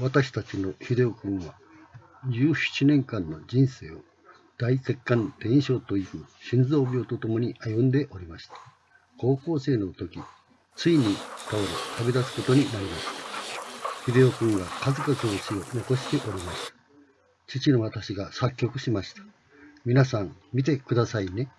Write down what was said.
私たちの秀夫君は17年間の人生を大血管転移症という心臓病とともに歩んでおりました。高校生の時、ついに倒れ旅立つことになりました。秀夫君が数々の詩を残しておりました。父の私が作曲しました。皆さん見てくださいね。